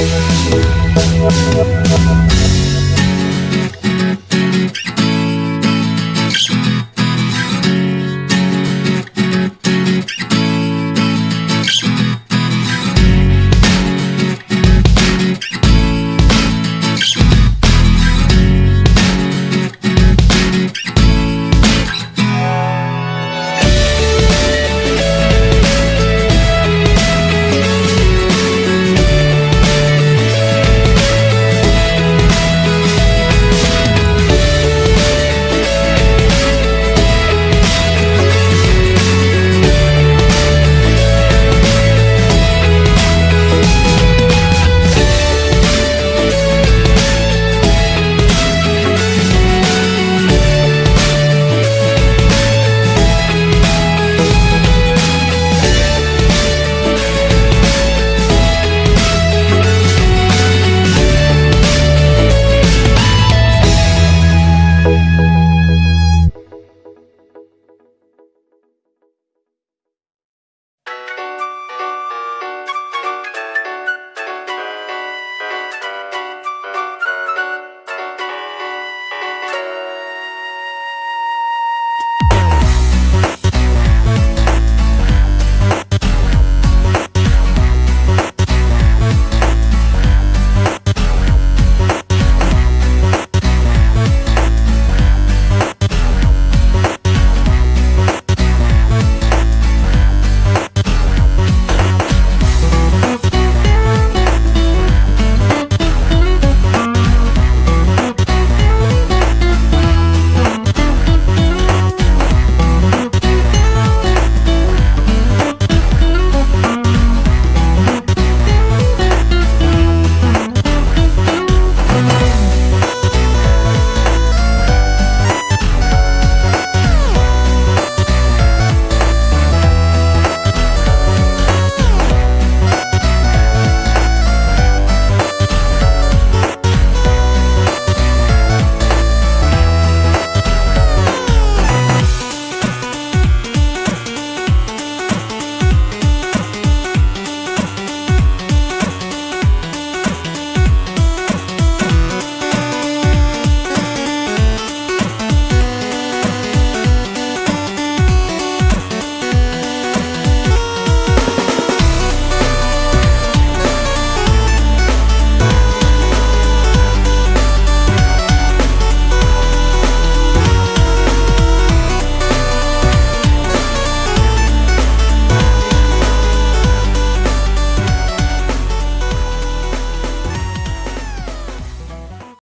We'll be right back.